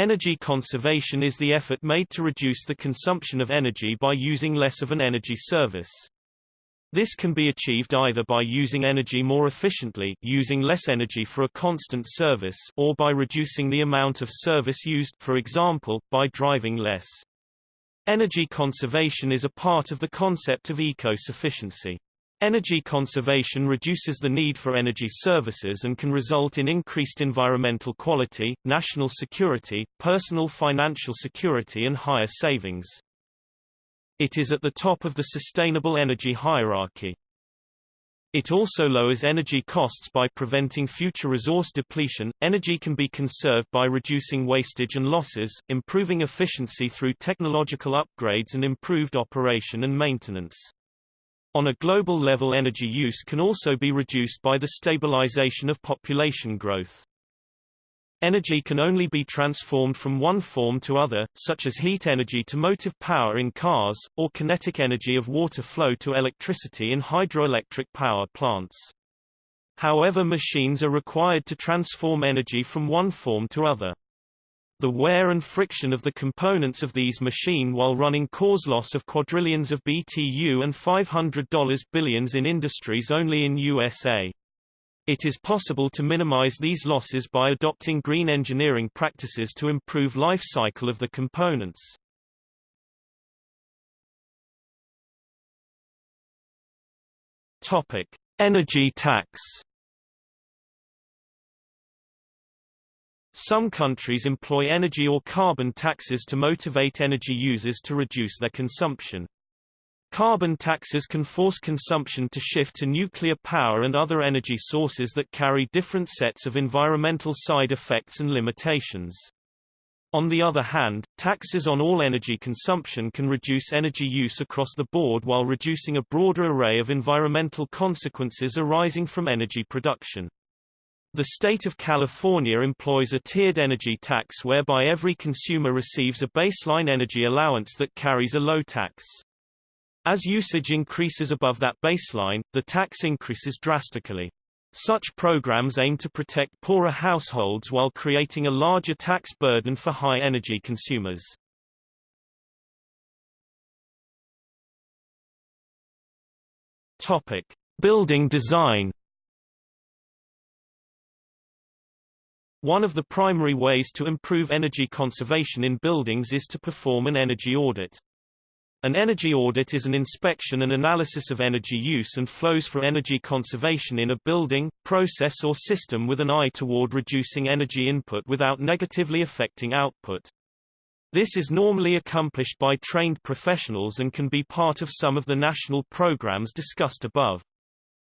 Energy conservation is the effort made to reduce the consumption of energy by using less of an energy service. This can be achieved either by using energy more efficiently using less energy for a constant service or by reducing the amount of service used for example, by driving less. Energy conservation is a part of the concept of eco-sufficiency. Energy conservation reduces the need for energy services and can result in increased environmental quality, national security, personal financial security and higher savings. It is at the top of the sustainable energy hierarchy. It also lowers energy costs by preventing future resource depletion. Energy can be conserved by reducing wastage and losses, improving efficiency through technological upgrades and improved operation and maintenance. On a global level energy use can also be reduced by the stabilization of population growth. Energy can only be transformed from one form to other, such as heat energy to motive power in cars, or kinetic energy of water flow to electricity in hydroelectric power plants. However machines are required to transform energy from one form to other. The wear and friction of the components of these machine while running cause loss of quadrillions of BTU and $500 billions in industries only in USA. It is possible to minimize these losses by adopting green engineering practices to improve life cycle of the components. Topic: Energy tax. Some countries employ energy or carbon taxes to motivate energy users to reduce their consumption. Carbon taxes can force consumption to shift to nuclear power and other energy sources that carry different sets of environmental side effects and limitations. On the other hand, taxes on all energy consumption can reduce energy use across the board while reducing a broader array of environmental consequences arising from energy production. The state of California employs a tiered energy tax whereby every consumer receives a baseline energy allowance that carries a low tax. As usage increases above that baseline, the tax increases drastically. Such programs aim to protect poorer households while creating a larger tax burden for high-energy consumers. Topic: Building design One of the primary ways to improve energy conservation in buildings is to perform an energy audit. An energy audit is an inspection and analysis of energy use and flows for energy conservation in a building, process or system with an eye toward reducing energy input without negatively affecting output. This is normally accomplished by trained professionals and can be part of some of the national programs discussed above.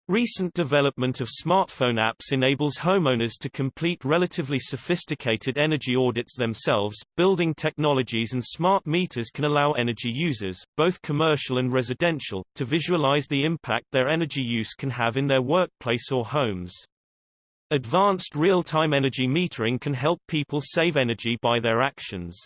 Recent development of smartphone apps enables homeowners to complete relatively sophisticated energy audits themselves. Building technologies and smart meters can allow energy users, both commercial and residential, to visualize the impact their energy use can have in their workplace or homes. Advanced real-time energy metering can help people save energy by their actions.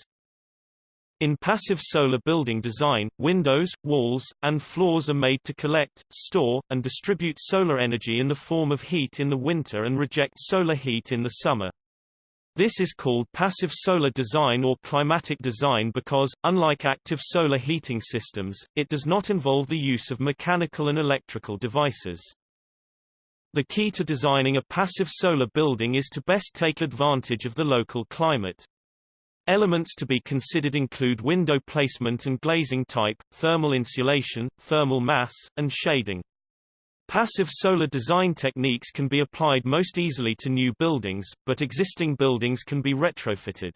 In passive solar building design, windows, walls, and floors are made to collect, store, and distribute solar energy in the form of heat in the winter and reject solar heat in the summer. This is called passive solar design or climatic design because, unlike active solar heating systems, it does not involve the use of mechanical and electrical devices. The key to designing a passive solar building is to best take advantage of the local climate. Elements to be considered include window placement and glazing type, thermal insulation, thermal mass, and shading. Passive solar design techniques can be applied most easily to new buildings, but existing buildings can be retrofitted.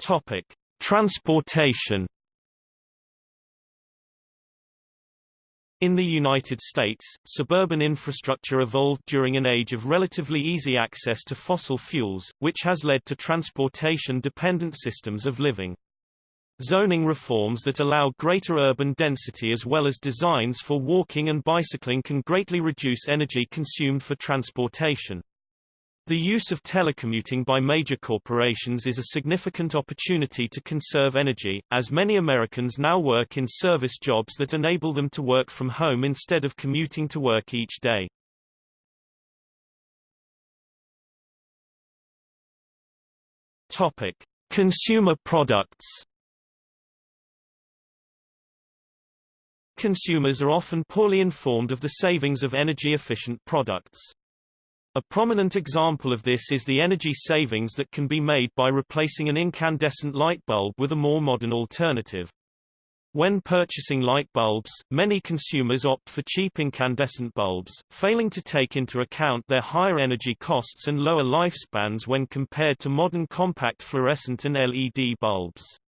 Topic: Transportation In the United States, suburban infrastructure evolved during an age of relatively easy access to fossil fuels, which has led to transportation-dependent systems of living. Zoning reforms that allow greater urban density as well as designs for walking and bicycling can greatly reduce energy consumed for transportation. The use of telecommuting by major corporations is a significant opportunity to conserve energy, as many Americans now work in service jobs that enable them to work from home instead of commuting to work each day. Topic: Consumer products. Consumers are often poorly informed of the savings of energy-efficient products. A prominent example of this is the energy savings that can be made by replacing an incandescent light bulb with a more modern alternative. When purchasing light bulbs, many consumers opt for cheap incandescent bulbs, failing to take into account their higher energy costs and lower lifespans when compared to modern compact fluorescent and LED bulbs.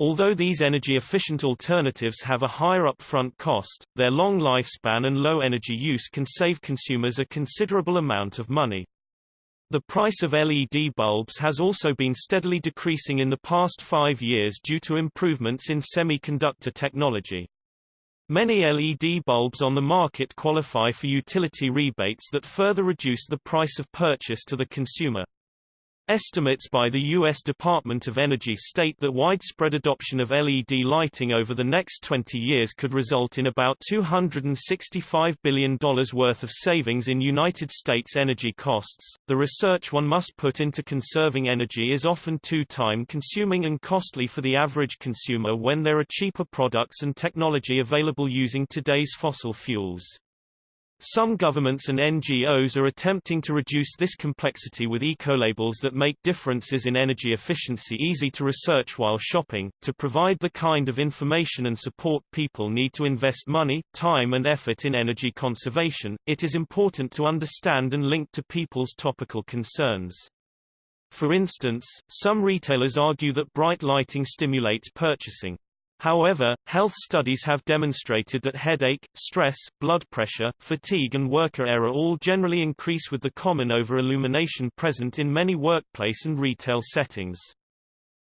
Although these energy-efficient alternatives have a higher upfront cost, their long lifespan and low energy use can save consumers a considerable amount of money. The price of LED bulbs has also been steadily decreasing in the past five years due to improvements in semiconductor technology. Many LED bulbs on the market qualify for utility rebates that further reduce the price of purchase to the consumer. Estimates by the U.S. Department of Energy state that widespread adoption of LED lighting over the next 20 years could result in about $265 billion worth of savings in United States energy costs. The research one must put into conserving energy is often too time consuming and costly for the average consumer when there are cheaper products and technology available using today's fossil fuels. Some governments and NGOs are attempting to reduce this complexity with ecolabels that make differences in energy efficiency easy to research while shopping. To provide the kind of information and support people need to invest money, time and effort in energy conservation, it is important to understand and link to people's topical concerns. For instance, some retailers argue that bright lighting stimulates purchasing. However, health studies have demonstrated that headache, stress, blood pressure, fatigue and worker error all generally increase with the common over-illumination present in many workplace and retail settings.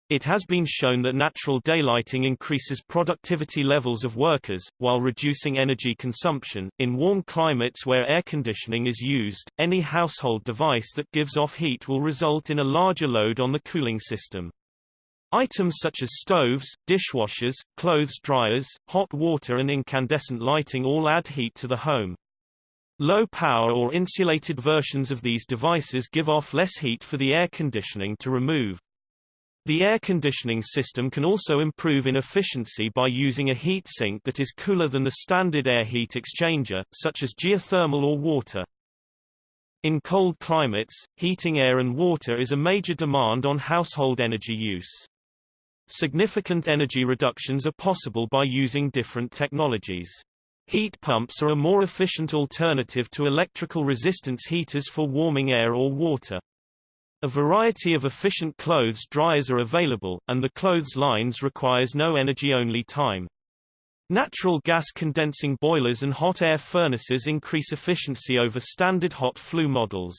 It has been shown that natural daylighting increases productivity levels of workers, while reducing energy consumption. In warm climates where air conditioning is used, any household device that gives off heat will result in a larger load on the cooling system. Items such as stoves, dishwashers, clothes dryers, hot water and incandescent lighting all add heat to the home. Low power or insulated versions of these devices give off less heat for the air conditioning to remove. The air conditioning system can also improve in efficiency by using a heat sink that is cooler than the standard air heat exchanger, such as geothermal or water. In cold climates, heating air and water is a major demand on household energy use. Significant energy reductions are possible by using different technologies. Heat pumps are a more efficient alternative to electrical resistance heaters for warming air or water. A variety of efficient clothes dryers are available, and the clothes lines requires no energy-only time. Natural gas condensing boilers and hot air furnaces increase efficiency over standard hot flue models.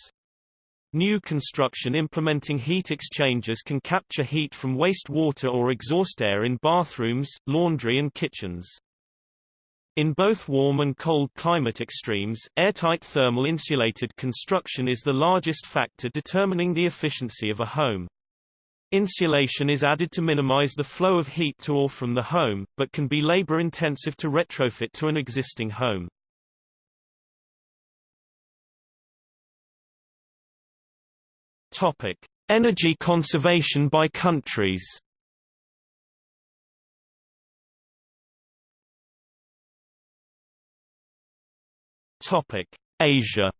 New construction implementing heat exchangers can capture heat from wastewater or exhaust air in bathrooms, laundry and kitchens. In both warm and cold climate extremes, airtight thermal insulated construction is the largest factor determining the efficiency of a home. Insulation is added to minimize the flow of heat to or from the home, but can be labor-intensive to retrofit to an existing home. Topic: Energy conservation by countries. Topic: Asia.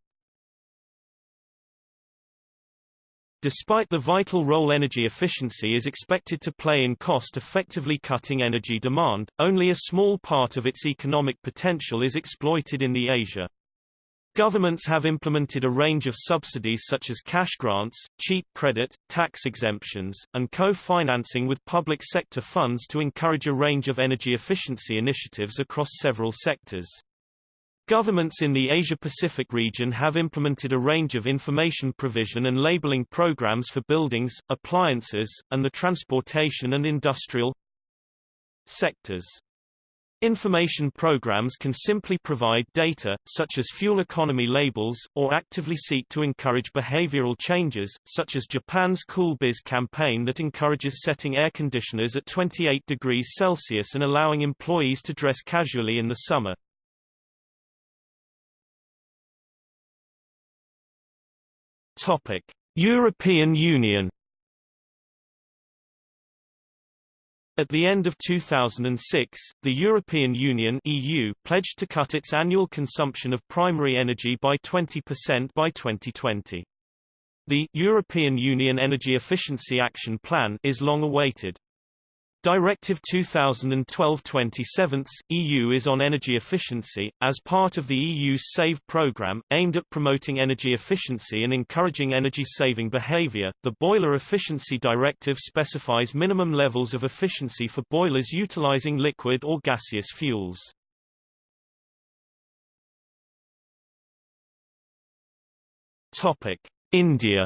Despite the vital role energy efficiency is expected to play in cost-effectively cutting energy demand, only a small part of its economic potential is exploited in the Asia. Governments have implemented a range of subsidies such as cash grants, cheap credit, tax exemptions, and co-financing with public sector funds to encourage a range of energy efficiency initiatives across several sectors. Governments in the Asia-Pacific region have implemented a range of information provision and labeling programs for buildings, appliances, and the transportation and industrial sectors. Information programs can simply provide data, such as fuel economy labels, or actively seek to encourage behavioral changes, such as Japan's Cool Biz campaign that encourages setting air conditioners at 28 degrees Celsius and allowing employees to dress casually in the summer. Topic: European Union At the end of 2006, the European Union EU pledged to cut its annual consumption of primary energy by 20% by 2020. The European Union Energy Efficiency Action Plan is long awaited. Directive 2012-27 EU is on energy efficiency, as part of the EU's SAVE programme, aimed at promoting energy efficiency and encouraging energy-saving behaviour. The Boiler Efficiency Directive specifies minimum levels of efficiency for boilers utilising liquid or gaseous fuels. Topic: India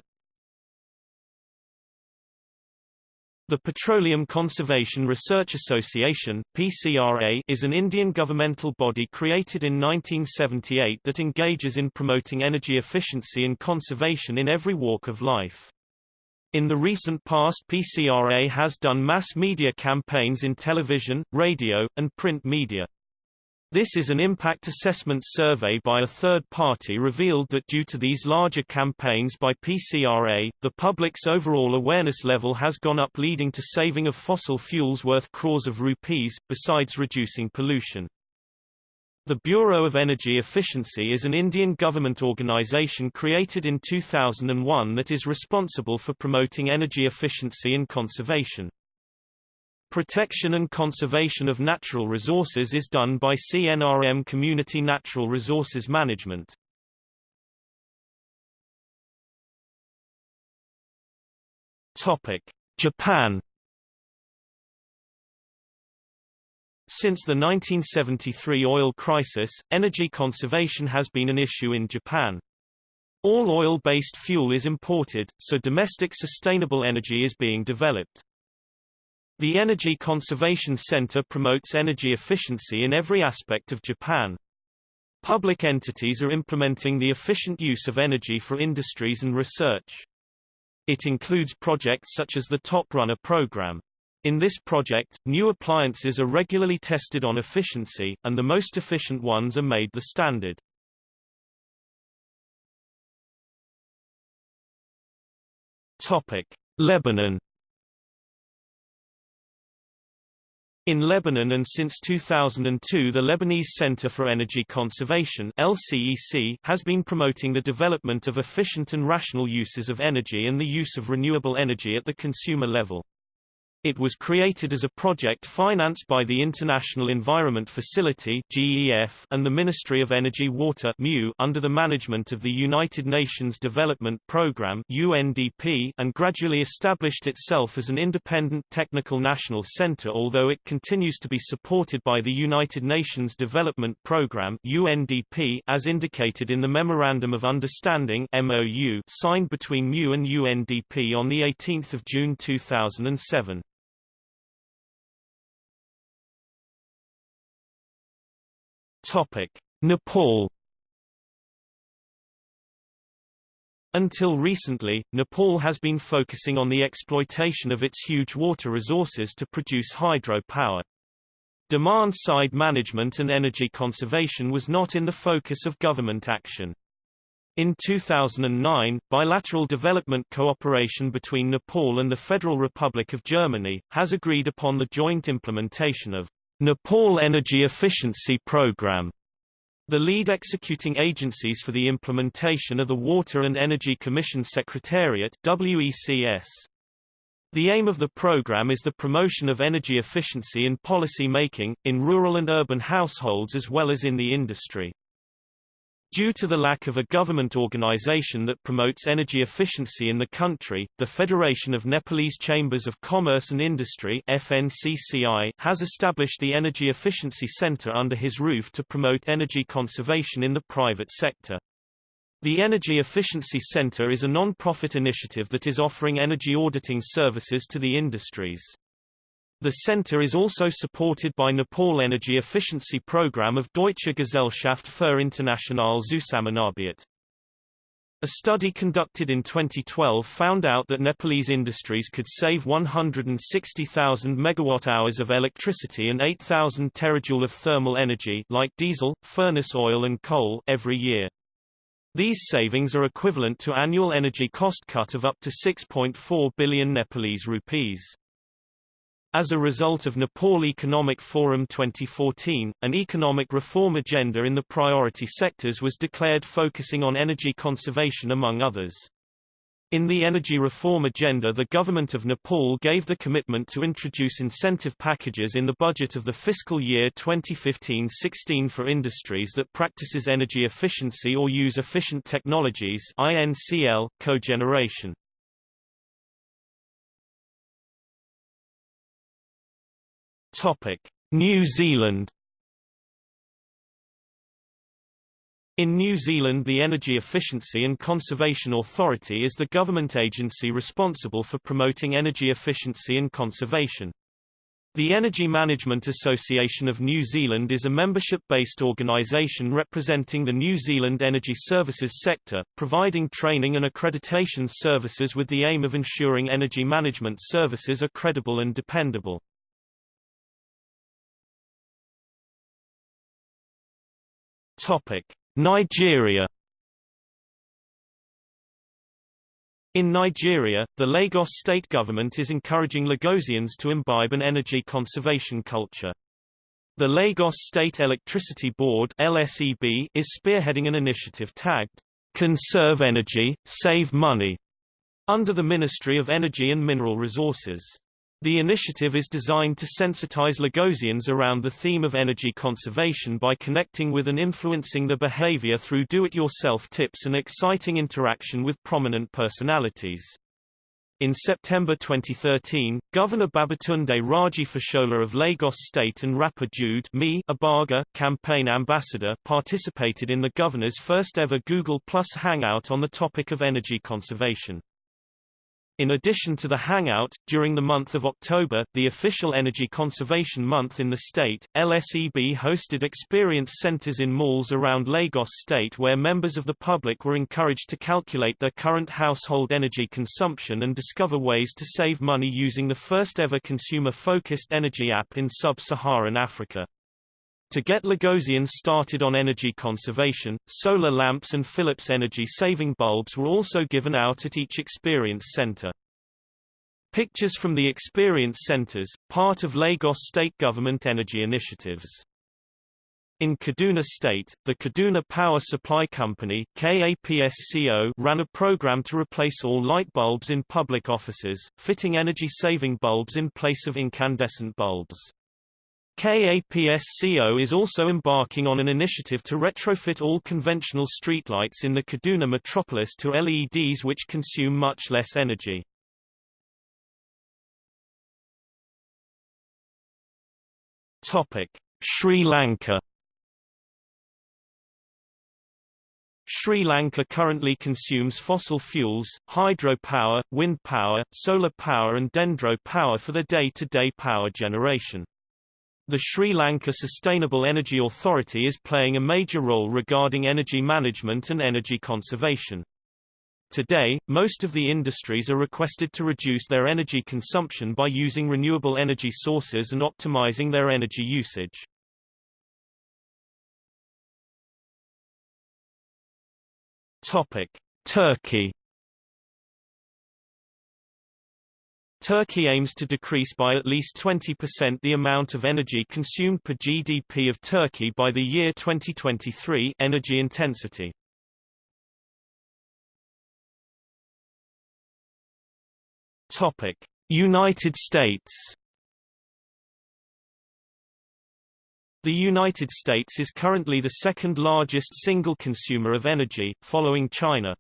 The Petroleum Conservation Research Association PCRA, is an Indian governmental body created in 1978 that engages in promoting energy efficiency and conservation in every walk of life. In the recent past PCRA has done mass media campaigns in television, radio, and print media. This is an impact assessment survey by a third party revealed that due to these larger campaigns by PCRA, the public's overall awareness level has gone up leading to saving of fossil fuels worth crores of rupees, besides reducing pollution. The Bureau of Energy Efficiency is an Indian government organization created in 2001 that is responsible for promoting energy efficiency and conservation. Protection and conservation of natural resources is done by CNRM Community Natural Resources Management. Topic: Japan Since the 1973 oil crisis, energy conservation has been an issue in Japan. All oil-based fuel is imported, so domestic sustainable energy is being developed. The Energy Conservation Center promotes energy efficiency in every aspect of Japan. Public entities are implementing the efficient use of energy for industries and research. It includes projects such as the Top Runner program. In this project, new appliances are regularly tested on efficiency, and the most efficient ones are made the standard. Topic: Lebanon In Lebanon and since 2002 the Lebanese Center for Energy Conservation LCEC has been promoting the development of efficient and rational uses of energy and the use of renewable energy at the consumer level. It was created as a project financed by the International Environment Facility (GEF) and the Ministry of Energy Water (MU) under the management of the United Nations Development Programme (UNDP) and gradually established itself as an independent technical national center although it continues to be supported by the United Nations Development Programme (UNDP) as indicated in the Memorandum of Understanding (MOU) signed between MU and UNDP on the 18th of June 2007. Topic: Nepal Until recently, Nepal has been focusing on the exploitation of its huge water resources to produce hydro-power. Demand-side management and energy conservation was not in the focus of government action. In 2009, bilateral development cooperation between Nepal and the Federal Republic of Germany, has agreed upon the joint implementation of Nepal Energy Efficiency Program. The lead executing agencies for the implementation are the Water and Energy Commission Secretariat WECS. The aim of the program is the promotion of energy efficiency in policy making, in rural and urban households as well as in the industry. Due to the lack of a government organization that promotes energy efficiency in the country, the Federation of Nepalese Chambers of Commerce and Industry FNCCI has established the Energy Efficiency Center under his roof to promote energy conservation in the private sector. The Energy Efficiency Center is a non-profit initiative that is offering energy auditing services to the industries. The center is also supported by Nepal Energy Efficiency Program of Deutsche Gesellschaft für internationale Zusammenarbeit. A study conducted in 2012 found out that Nepalese industries could save 160,000 megawatt-hours of electricity and 8,000 terajoule of thermal energy like diesel, furnace oil and coal every year. These savings are equivalent to annual energy cost cut of up to 6.4 billion Nepalese rupees. As a result of Nepal Economic Forum 2014, an economic reform agenda in the priority sectors was declared focusing on energy conservation among others. In the energy reform agenda the government of Nepal gave the commitment to introduce incentive packages in the budget of the fiscal year 2015-16 for industries that practices energy efficiency or use efficient technologies INCL, cogeneration. New Zealand In New Zealand the Energy Efficiency and Conservation Authority is the government agency responsible for promoting energy efficiency and conservation. The Energy Management Association of New Zealand is a membership-based organisation representing the New Zealand energy services sector, providing training and accreditation services with the aim of ensuring energy management services are credible and dependable. Nigeria In Nigeria, the Lagos state government is encouraging Lagosians to imbibe an energy conservation culture. The Lagos State Electricity Board LSEB is spearheading an initiative tagged, Conserve Energy, Save Money, under the Ministry of Energy and Mineral Resources. The initiative is designed to sensitize Lagosians around the theme of energy conservation by connecting with and influencing the behavior through do-it-yourself tips and exciting interaction with prominent personalities. In September 2013, Governor Babatunde Raji Fashola of Lagos State and rapper Jude MI Abaga, campaign ambassador participated in the governor's first ever Google Plus Hangout on the topic of energy conservation. In addition to the Hangout, during the month of October, the official Energy Conservation Month in the state, LSEB hosted experience centers in malls around Lagos state where members of the public were encouraged to calculate their current household energy consumption and discover ways to save money using the first ever consumer-focused energy app in sub-Saharan Africa. To get Lagosians started on energy conservation, solar lamps and Philips energy-saving bulbs were also given out at each experience center. Pictures from the experience centers, part of Lagos state government energy initiatives. In Kaduna State, the Kaduna Power Supply Company KAPSCO ran a program to replace all light bulbs in public offices, fitting energy-saving bulbs in place of incandescent bulbs. KAPSCO is also embarking on an initiative to retrofit all conventional streetlights in the Kaduna metropolis to LEDs which consume much less energy. Topic: Sri Lanka Sri Lanka currently consumes fossil fuels, hydropower, wind power, solar power and dendro power for their day-to-day -day power generation. The Sri Lanka Sustainable Energy Authority is playing a major role regarding energy management and energy conservation. Today, most of the industries are requested to reduce their energy consumption by using renewable energy sources and optimizing their energy usage. Topic: Turkey Turkey aims to decrease by at least 20% the amount of energy consumed per GDP of Turkey by the year 2023 energy intensity. Topic: United States The United States is currently the second largest single consumer of energy, following China.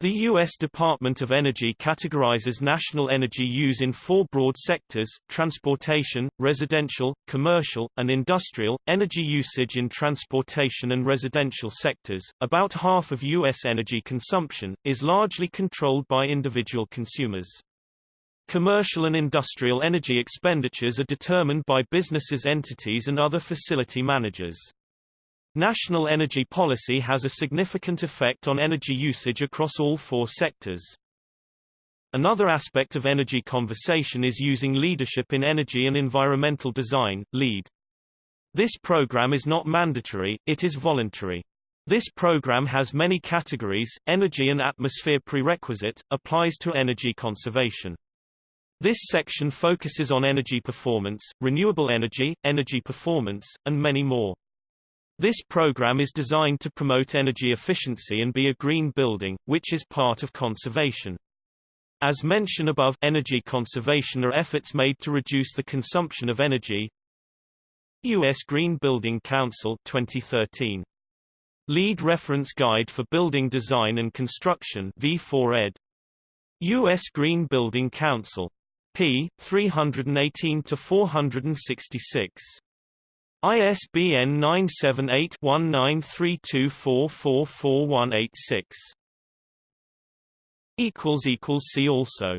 The U.S. Department of Energy categorizes national energy use in four broad sectors, transportation, residential, commercial, and industrial. Energy usage in transportation and residential sectors, about half of U.S. energy consumption, is largely controlled by individual consumers. Commercial and industrial energy expenditures are determined by businesses entities and other facility managers. National energy policy has a significant effect on energy usage across all four sectors. Another aspect of energy conversation is using leadership in energy and environmental design, LEED. This program is not mandatory, it is voluntary. This program has many categories, energy and atmosphere prerequisite, applies to energy conservation. This section focuses on energy performance, renewable energy, energy performance, and many more. This program is designed to promote energy efficiency and be a green building, which is part of conservation. As mentioned above, energy conservation are efforts made to reduce the consumption of energy. U.S. Green Building Council 2013. LEED Reference Guide for Building Design and Construction V4 ed. U.S. Green Building Council. p. 318 to 466. ISBN 978-1932444186. See also